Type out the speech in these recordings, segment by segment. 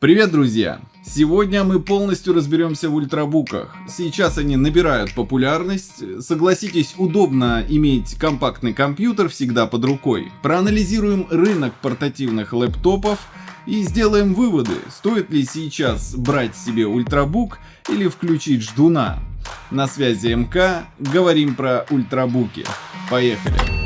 Привет, друзья! Сегодня мы полностью разберемся в ультрабуках. Сейчас они набирают популярность. Согласитесь, удобно иметь компактный компьютер всегда под рукой. Проанализируем рынок портативных лэптопов и сделаем выводы, стоит ли сейчас брать себе ультрабук или включить ждуна. На связи МК, говорим про ультрабуки. Поехали!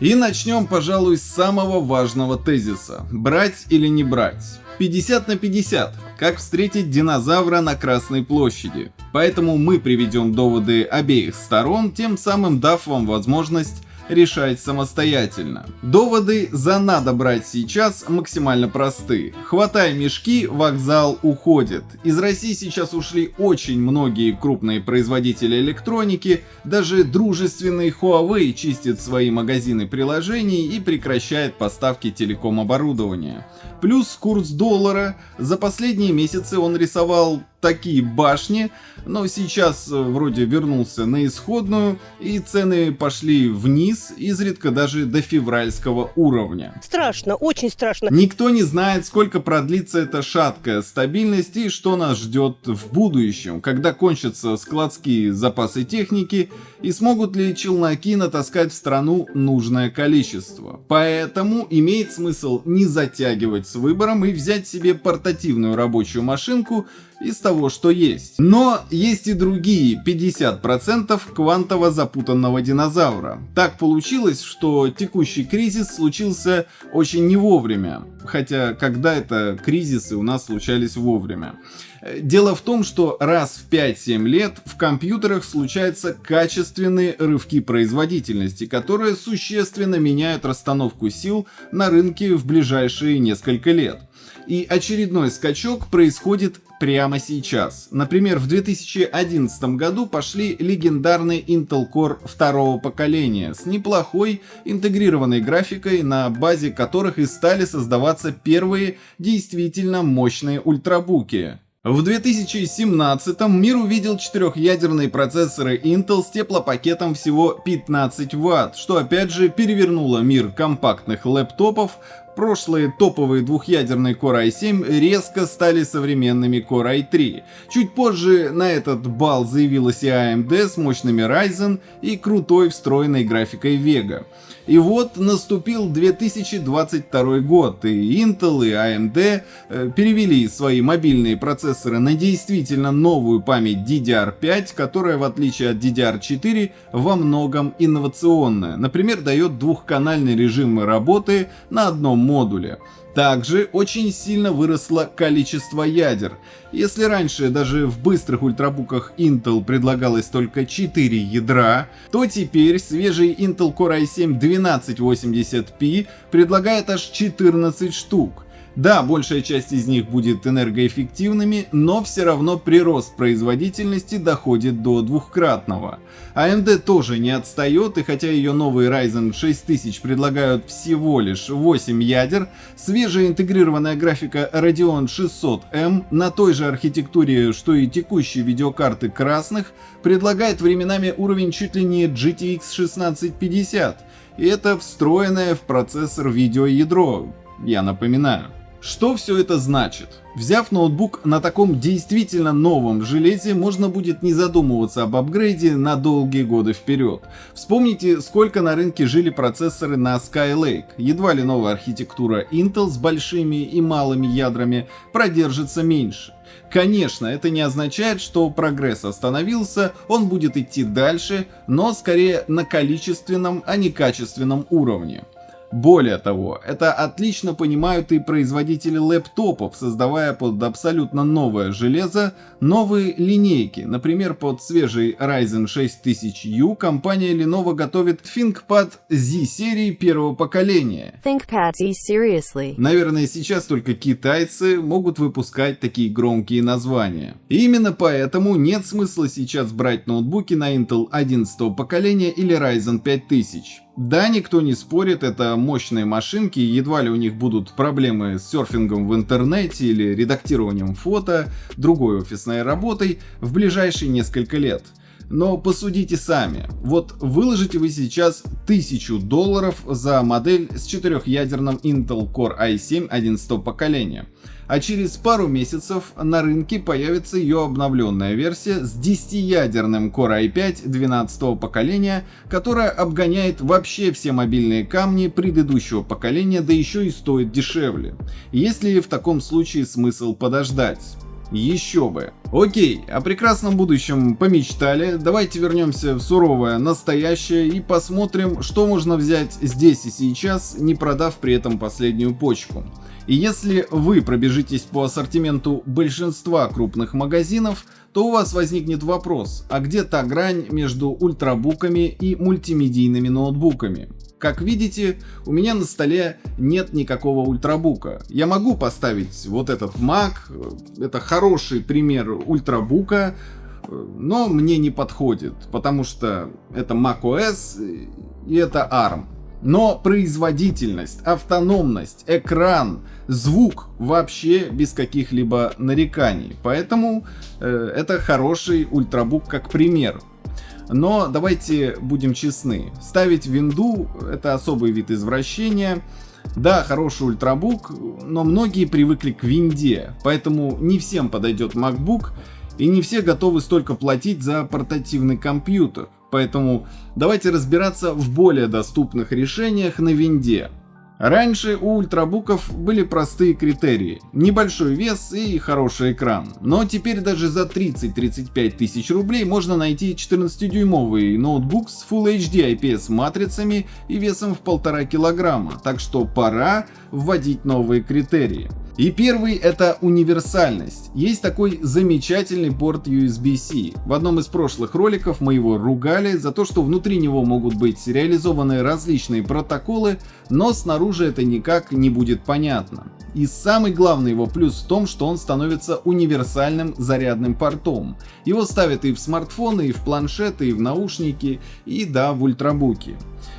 И начнем, пожалуй, с самого важного тезиса. Брать или не брать? 50 на 50. Как встретить динозавра на Красной площади? Поэтому мы приведем доводы обеих сторон, тем самым дав вам возможность решать самостоятельно. Доводы за надо брать сейчас максимально просты. Хватай мешки, вокзал уходит. Из России сейчас ушли очень многие крупные производители электроники, даже дружественный Huawei чистит свои магазины приложений и прекращает поставки телеком-оборудования. Плюс курс доллара. За последние месяцы он рисовал такие башни, но сейчас э, вроде вернулся на исходную, и цены пошли вниз, изредка даже до февральского уровня. Страшно, очень страшно. Никто не знает, сколько продлится эта шаткая стабильность и что нас ждет в будущем, когда кончатся складские запасы техники и смогут ли челноки натаскать в страну нужное количество. Поэтому имеет смысл не затягивать с выбором и взять себе портативную рабочую машинку из того, что есть. Но есть и другие 50% квантово запутанного динозавра. Так получилось, что текущий кризис случился очень не вовремя. Хотя, когда это кризисы у нас случались вовремя. Дело в том, что раз в 5-7 лет в компьютерах случаются качественные рывки производительности, которые существенно меняют расстановку сил на рынке в ближайшие несколько лет. И очередной скачок происходит прямо сейчас. Например, в 2011 году пошли легендарные Intel Core второго поколения с неплохой интегрированной графикой, на базе которых и стали создаваться первые действительно мощные ультрабуки. В 2017 мир увидел четырехъядерные процессоры Intel с теплопакетом всего 15 Вт, что опять же перевернуло мир компактных лэптопов Прошлые топовые двухъядерные Core i7 резко стали современными Core i3. Чуть позже на этот бал заявилась и AMD с мощными Ryzen и крутой встроенной графикой Vega. И вот наступил 2022 год, и Intel и AMD э, перевели свои мобильные процессоры на действительно новую память DDR5, которая в отличие от DDR4 во многом инновационная. Например, дает двухканальный режим работы на одном модуле. Также очень сильно выросло количество ядер. Если раньше даже в быстрых ультрабуках Intel предлагалось только 4 ядра, то теперь свежий Intel Core i7 1280p предлагает аж 14 штук. Да, большая часть из них будет энергоэффективными, но все равно прирост производительности доходит до двухкратного. AMD тоже не отстает, и хотя ее новые Ryzen 6000 предлагают всего лишь 8 ядер, свежая интегрированная графика Radeon 600M на той же архитектуре, что и текущие видеокарты красных, предлагает временами уровень чуть ли не GTX 1650, и это встроенное в процессор видеоядро, я напоминаю. Что все это значит? Взяв ноутбук на таком действительно новом железе, можно будет не задумываться об апгрейде на долгие годы вперед. Вспомните, сколько на рынке жили процессоры на Skylake. Едва ли новая архитектура Intel с большими и малыми ядрами продержится меньше. Конечно, это не означает, что прогресс остановился, он будет идти дальше, но скорее на количественном, а не качественном уровне. Более того, это отлично понимают и производители лэптопов, создавая под абсолютно новое железо новые линейки. Например, под свежий Ryzen 6000U компания Lenovo готовит ThinkPad Z серии первого поколения. ThinkPad Z seriously. Наверное, сейчас только китайцы могут выпускать такие громкие названия. И именно поэтому нет смысла сейчас брать ноутбуки на Intel 11 поколения или Ryzen 5000. Да, никто не спорит, это мощные машинки, едва ли у них будут проблемы с серфингом в интернете или редактированием фото, другой офисной работой в ближайшие несколько лет. Но посудите сами. Вот выложите вы сейчас 1000 долларов за модель с четырехъядерным Intel Core i7 11 поколения. А через пару месяцев на рынке появится ее обновленная версия с 10-ядерным Core i5 12 поколения, которая обгоняет вообще все мобильные камни предыдущего поколения, да еще и стоит дешевле. Есть ли в таком случае смысл подождать? Еще бы. Окей, о прекрасном будущем помечтали, давайте вернемся в суровое настоящее и посмотрим, что можно взять здесь и сейчас, не продав при этом последнюю почку. И если вы пробежитесь по ассортименту большинства крупных магазинов, то у вас возникнет вопрос, а где та грань между ультрабуками и мультимедийными ноутбуками? Как видите, у меня на столе нет никакого ультрабука. Я могу поставить вот этот Mac, это хороший пример ультрабука, но мне не подходит, потому что это macOS и это ARM. Но производительность, автономность, экран, звук вообще без каких-либо нареканий. Поэтому э, это хороший ультрабук как пример. Но давайте будем честны. Ставить винду это особый вид извращения. Да, хороший ультрабук, но многие привыкли к винде, поэтому не всем подойдет MacBook, и не все готовы столько платить за портативный компьютер. Поэтому давайте разбираться в более доступных решениях на винде. Раньше у ультрабуков были простые критерии. Небольшой вес и хороший экран. Но теперь даже за 30-35 тысяч рублей можно найти 14-дюймовый ноутбук с Full HD IPS матрицами и весом в 1,5 килограмма. Так что пора вводить новые критерии. И первый это универсальность. Есть такой замечательный порт USB-C. В одном из прошлых роликов мы его ругали за то, что внутри него могут быть реализованы различные протоколы, но снаружи это никак не будет понятно. И самый главный его плюс в том, что он становится универсальным зарядным портом. Его ставят и в смартфоны, и в планшеты, и в наушники, и да, в ультрабуки.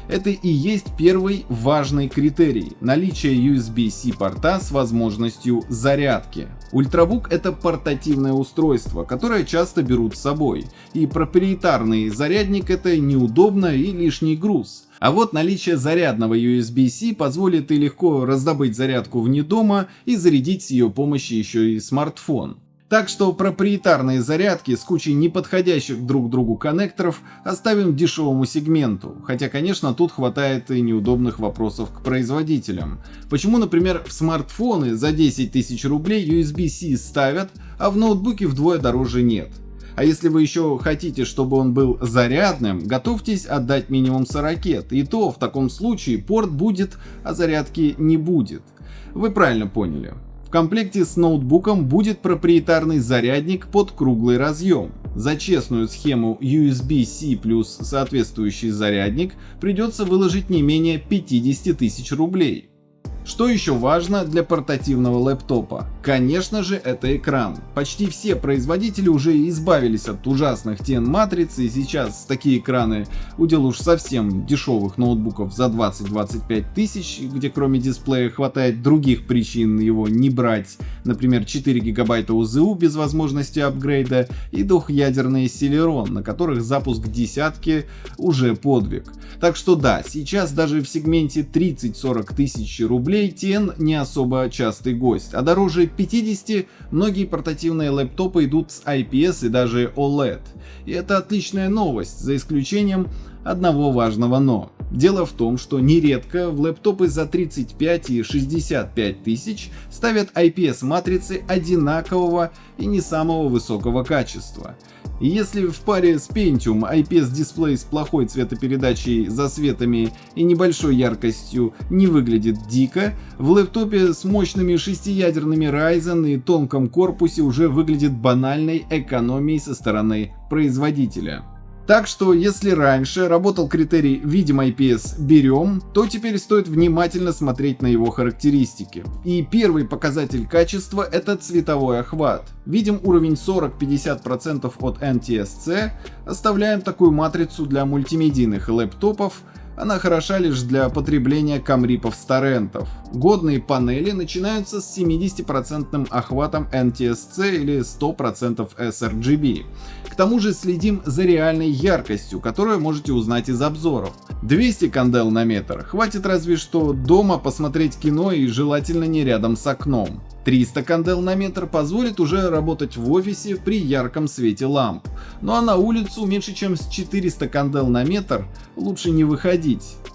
Это и есть первый важный критерий – наличие USB-C порта с возможностью зарядки. Ультрабук – это портативное устройство, которое часто берут с собой, и проприетарный зарядник – это неудобно и лишний груз. А вот наличие зарядного USB-C позволит и легко раздобыть зарядку вне дома и зарядить с ее помощью еще и смартфон. Так что проприетарные зарядки с кучей неподходящих друг другу коннекторов оставим дешевому сегменту, хотя конечно тут хватает и неудобных вопросов к производителям. Почему например в смартфоны за 10 тысяч рублей USB-C ставят, а в ноутбуке вдвое дороже нет? А если вы еще хотите, чтобы он был зарядным, готовьтесь отдать минимум 40, и то в таком случае порт будет, а зарядки не будет. Вы правильно поняли. В комплекте с ноутбуком будет проприетарный зарядник под круглый разъем. За честную схему USB-C плюс соответствующий зарядник придется выложить не менее 50 тысяч рублей. Что еще важно для портативного лэптопа? Конечно же это экран. Почти все производители уже избавились от ужасных TN матриц и сейчас такие экраны удел уж совсем дешевых ноутбуков за 20-25 тысяч, где кроме дисплея хватает других причин его не брать, например 4 гигабайта УЗУ без возможности апгрейда и двухъядерный Celeron, на которых запуск десятки уже подвиг. Так что да, сейчас даже в сегменте 30-40 тысяч рублей рублей TN не особо частый гость, а дороже 50 многие портативные лэптопы идут с IPS и даже OLED. И это отличная новость, за исключением одного важного но. Дело в том, что нередко в лэптопы за 35 и 65 тысяч ставят IPS матрицы одинакового и не самого высокого качества. Если в паре с Pentium IPS дисплей с плохой цветопередачей, засветами и небольшой яркостью не выглядит дико, в лэптопе с мощными шестиядерными Ryzen и тонком корпусе уже выглядит банальной экономией со стороны производителя. Так что, если раньше работал критерий «видим IPS, берем», то теперь стоит внимательно смотреть на его характеристики. И первый показатель качества — это цветовой охват. Видим уровень 40-50% от NTSC, оставляем такую матрицу для мультимедийных лэптопов, Она хороша лишь для потребления камрипов с торрентов. Годные панели начинаются с 70% охватом NTSC или 100% sRGB. К тому же следим за реальной яркостью, которую можете узнать из обзоров. 200 кандел на метр хватит разве что дома посмотреть кино и желательно не рядом с окном. 300 кандел на метр позволит уже работать в офисе при ярком свете ламп. Ну а на улицу меньше чем с 400 кандел на метр лучше не выходить.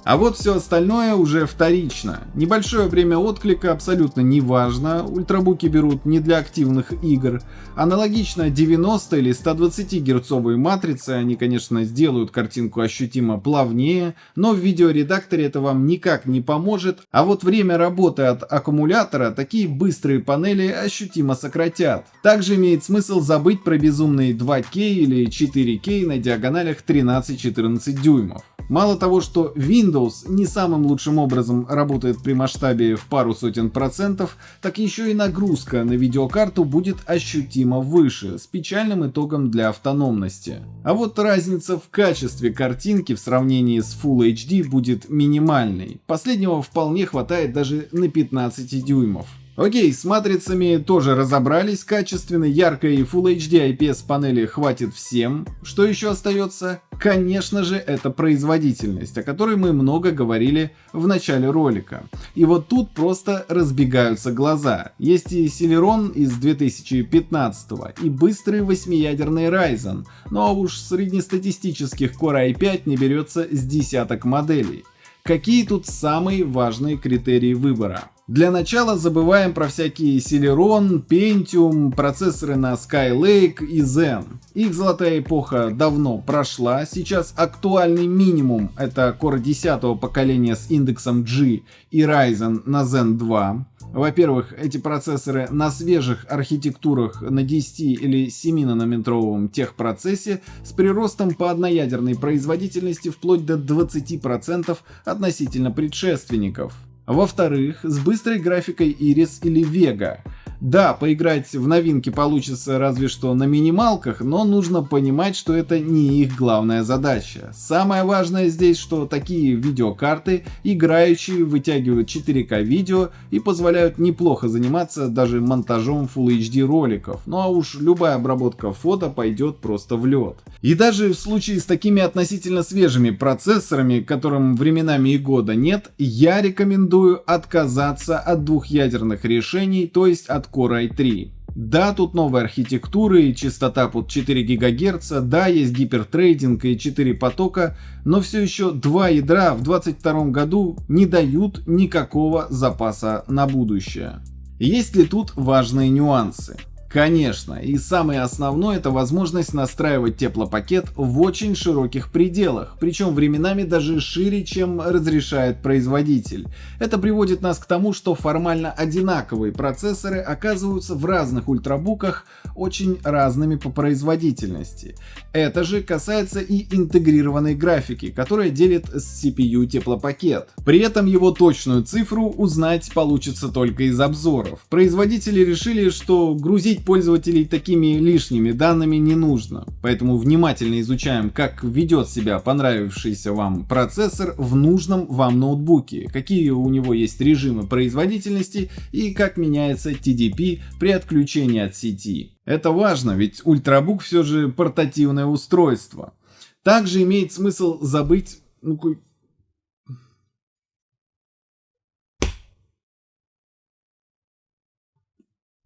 А вот все остальное уже вторично. Небольшое время отклика абсолютно не важно, ультрабуки берут не для активных игр. Аналогично 90 или 120 герцовые матрицы, они конечно сделают картинку ощутимо плавнее, но в видеоредакторе это вам никак не поможет, а вот время работы от аккумулятора такие быстрые панели ощутимо сократят. Также имеет смысл забыть про безумные 2К или 4К на диагоналях 13-14 дюймов. Мало того, что Windows не самым лучшим образом работает при масштабе в пару сотен процентов, так еще и нагрузка на видеокарту будет ощутимо выше, с печальным итогом для автономности. А вот разница в качестве картинки в сравнении с Full HD будет минимальной. Последнего вполне хватает даже на 15 дюймов. Окей, с матрицами тоже разобрались, качественно, яркой Full HD IPS панели хватит всем. Что еще остается? Конечно же, это производительность, о которой мы много говорили в начале ролика. И вот тут просто разбегаются глаза. Есть и Celeron из 2015 и быстрый восьмиядерный Ryzen, но уж среднестатистических Core i5 не берется с десяток моделей. Какие тут самые важные критерии выбора? Для начала забываем про всякие Celeron, Pentium, процессоры на Skylake и Zen. Их золотая эпоха давно прошла, сейчас актуальный минимум это Core 10 поколения с индексом G и Ryzen на Zen 2. Во-первых, эти процессоры на свежих архитектурах на 10 или 7 нанометровом техпроцессе с приростом по одноядерной производительности вплоть до 20% относительно предшественников. Во-вторых, с быстрой графикой Iris или Vega. Да, поиграть в новинки получится разве что на минималках, но нужно понимать, что это не их главная задача. Самое важное здесь, что такие видеокарты, играющие, вытягивают 4К видео и позволяют неплохо заниматься даже монтажом Full HD роликов. Ну а уж любая обработка фото пойдет просто в лед. И даже в случае с такими относительно свежими процессорами, которым временами и года нет, я рекомендую отказаться от двухъядерных решений, то есть от Core i3. Да, тут новая архитектура и частота под 4 ГГц, да, есть гипертрейдинг и 4 потока, но все еще два ядра в 2022 году не дают никакого запаса на будущее. Есть ли тут важные нюансы? Конечно, и самое основное это возможность настраивать теплопакет в очень широких пределах, причем временами даже шире, чем разрешает производитель. Это приводит нас к тому, что формально одинаковые процессоры оказываются в разных ультрабуках очень разными по производительности. Это же касается и интегрированной графики, которая делит с CPU теплопакет. При этом его точную цифру узнать получится только из обзоров. Производители решили, что грузить пользователей такими лишними данными не нужно, поэтому внимательно изучаем, как ведет себя понравившийся вам процессор в нужном вам ноутбуке, какие у него есть режимы производительности и как меняется TDP при отключении от сети. Это важно, ведь ультрабук все же портативное устройство. Также имеет смысл забыть ну,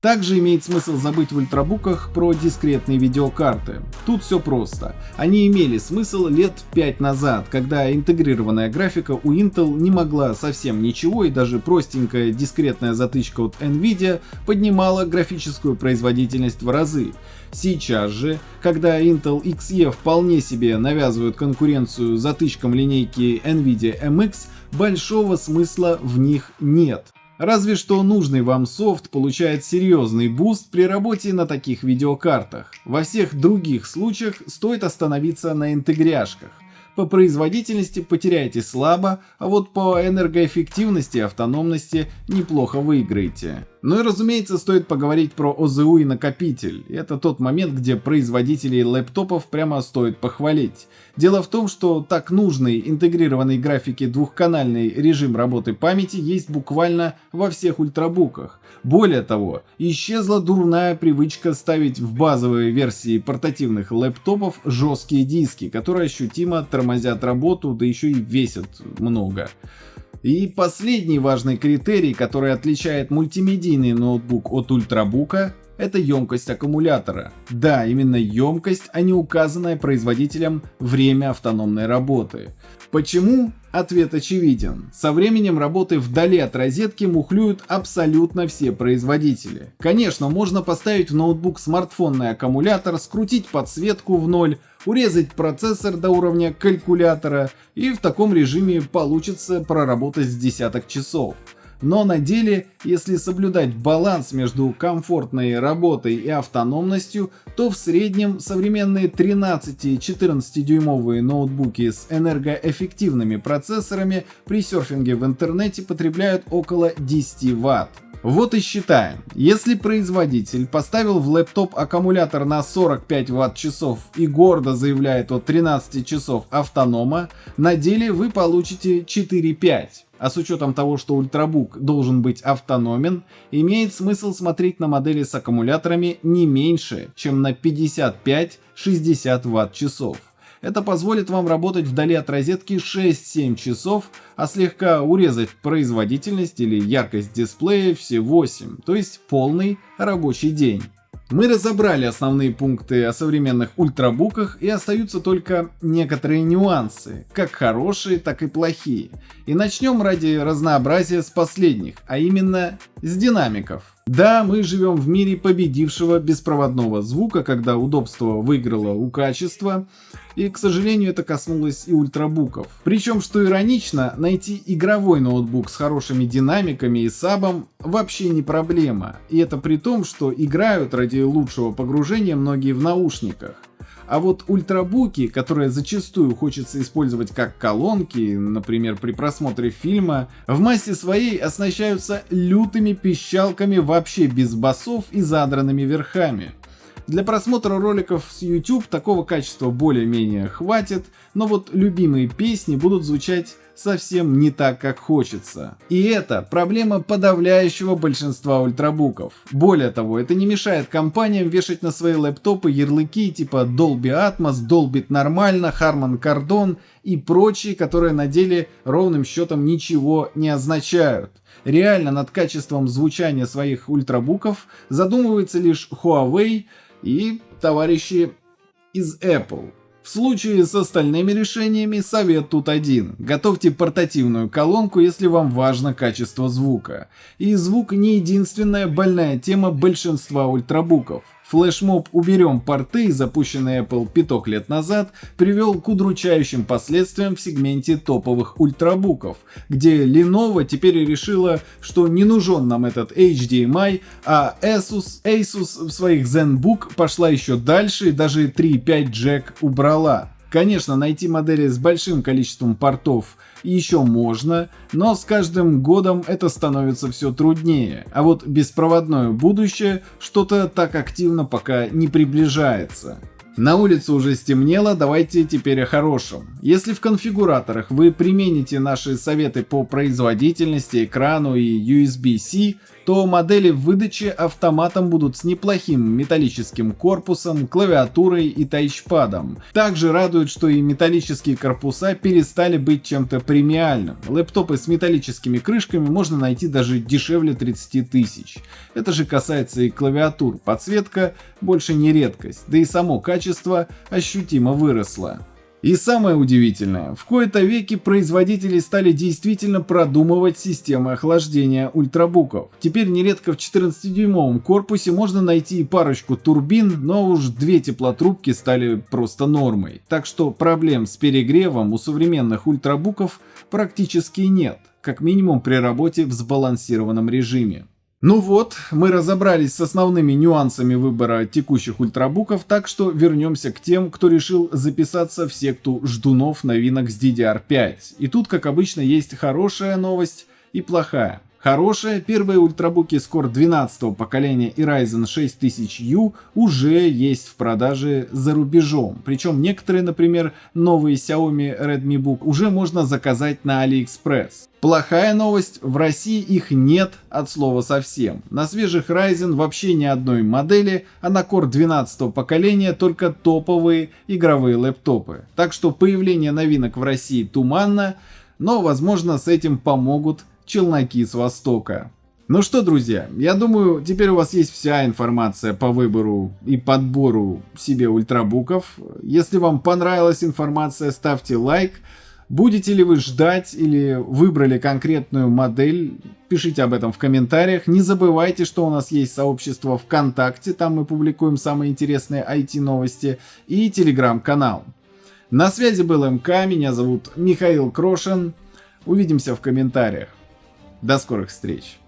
Также имеет смысл забыть в ультрабуках про дискретные видеокарты. Тут все просто. Они имели смысл лет 5 назад, когда интегрированная графика у Intel не могла совсем ничего и даже простенькая дискретная затычка от Nvidia поднимала графическую производительность в разы. Сейчас же, когда Intel XE вполне себе навязывают конкуренцию затычкам линейки Nvidia MX, большого смысла в них нет. Разве что нужный вам софт получает серьезный boost при работе на таких видеокартах. Во всех других случаях стоит остановиться на интегряшках. По производительности потеряете слабо, а вот по энергоэффективности и автономности неплохо выиграете. Ну и разумеется, стоит поговорить про ОЗУ и накопитель. Это тот момент, где производителей лэптопов прямо стоит похвалить. Дело в том, что так нужный интегрированный графики двухканальный режим работы памяти есть буквально во всех ультрабуках. Более того, исчезла дурная привычка ставить в базовые версии портативных лэптопов жесткие диски, которые ощутимо тормозят работу, да еще и весят много. И последний важный критерий, который отличает мультимедийный ноутбук от ультрабука, это емкость аккумулятора. Да, именно емкость, а не указанное производителем время автономной работы. Почему? Ответ очевиден. Со временем работы вдали от розетки мухлюют абсолютно все производители. Конечно, можно поставить в ноутбук смартфонный аккумулятор, скрутить подсветку в ноль, урезать процессор до уровня калькулятора и в таком режиме получится проработать с десяток часов. Но на деле, если соблюдать баланс между комфортной работой и автономностью, то в среднем современные 13-14 дюймовые ноутбуки с энергоэффективными процессорами при серфинге в интернете потребляют около 10 Вт. Вот и считаем, если производитель поставил в лэптоп аккумулятор на 45 Вт-часов и гордо заявляет о 13 часов автонома, на деле вы получите 4-5 а с учетом того, что ультрабук должен быть автономен, имеет смысл смотреть на модели с аккумуляторами не меньше, чем на 55-60 Вт-часов. Это позволит вам работать вдали от розетки 6-7 часов, а слегка урезать производительность или яркость дисплея все 8, то есть полный рабочий день. Мы разобрали основные пункты о современных ультрабуках и остаются только некоторые нюансы, как хорошие, так и плохие. И начнем ради разнообразия с последних, а именно с динамиков. Да, мы живем в мире победившего беспроводного звука, когда удобство выиграло у качества, и, к сожалению, это коснулось и ультрабуков. Причем, что иронично, найти игровой ноутбук с хорошими динамиками и сабом вообще не проблема. И это при том, что играют ради лучшего погружения многие в наушниках. А вот ультрабуки, которые зачастую хочется использовать как колонки, например, при просмотре фильма, в массе своей оснащаются лютыми пищалками вообще без басов и задранными верхами. Для просмотра роликов с YouTube такого качества более-менее хватит, но вот любимые песни будут звучать совсем не так, как хочется. И это проблема подавляющего большинства ультрабуков. Более того, это не мешает компаниям вешать на свои лэптопы ярлыки типа Dolby Atmos, Dolby нормально, Harman Kardon и прочие, которые на деле ровным счетом ничего не означают. Реально над качеством звучания своих ультрабуков задумывается лишь Huawei и товарищи из Apple. В случае с остальными решениями совет тут один. Готовьте портативную колонку, если вам важно качество звука. И звук не единственная больная тема большинства ультрабуков. Флешмоб «Уберем порты», запущенный Apple пяток лет назад, привел к удручающим последствиям в сегменте топовых ультрабуков, где Lenovo теперь решила, что не нужен нам этот HDMI, а Asus, Asus в своих ZenBook пошла еще дальше и даже 3.5 джек убрала. Конечно, найти модели с большим количеством портов еще можно, но с каждым годом это становится все труднее. А вот беспроводное будущее что-то так активно пока не приближается. На улице уже стемнело, давайте теперь о хорошем. Если в конфигураторах вы примените наши советы по производительности, экрану и USB-C, то модели в выдаче автоматом будут с неплохим металлическим корпусом, клавиатурой и тачпадом. Также радует, что и металлические корпуса перестали быть чем-то премиальным. Лэптопы с металлическими крышками можно найти даже дешевле 30 тысяч. Это же касается и клавиатур, подсветка больше не редкость, да и само качество ощутимо выросло. И самое удивительное, в кои-то веки производители стали действительно продумывать системы охлаждения ультрабуков. Теперь нередко в 14-дюймовом корпусе можно найти парочку турбин, но уж две теплотрубки стали просто нормой. Так что проблем с перегревом у современных ультрабуков практически нет, как минимум при работе в сбалансированном режиме. Ну вот, мы разобрались с основными нюансами выбора текущих ультрабуков, так что вернемся к тем, кто решил записаться в секту ждунов новинок с DDR5. И тут, как обычно, есть хорошая новость и плохая. Хорошая, первые ультрабуки Core 12 поколения и Ryzen 6000U уже есть в продаже за рубежом. Причем некоторые, например, новые Xiaomi Redmi Book уже можно заказать на AliExpress. Плохая новость, в России их нет от слова совсем. На свежих Ryzen вообще ни одной модели, а на Core 12 поколения только топовые игровые лэптопы. Так что появление новинок в России туманно, но возможно с этим помогут челноки с Востока. Ну что, друзья, я думаю, теперь у вас есть вся информация по выбору и подбору себе ультрабуков. Если вам понравилась информация, ставьте лайк. Будете ли вы ждать или выбрали конкретную модель, пишите об этом в комментариях. Не забывайте, что у нас есть сообщество ВКонтакте, там мы публикуем самые интересные IT-новости, и телеграм-канал. На связи был МК, меня зовут Михаил Крошин. Увидимся в комментариях. До скорых встреч!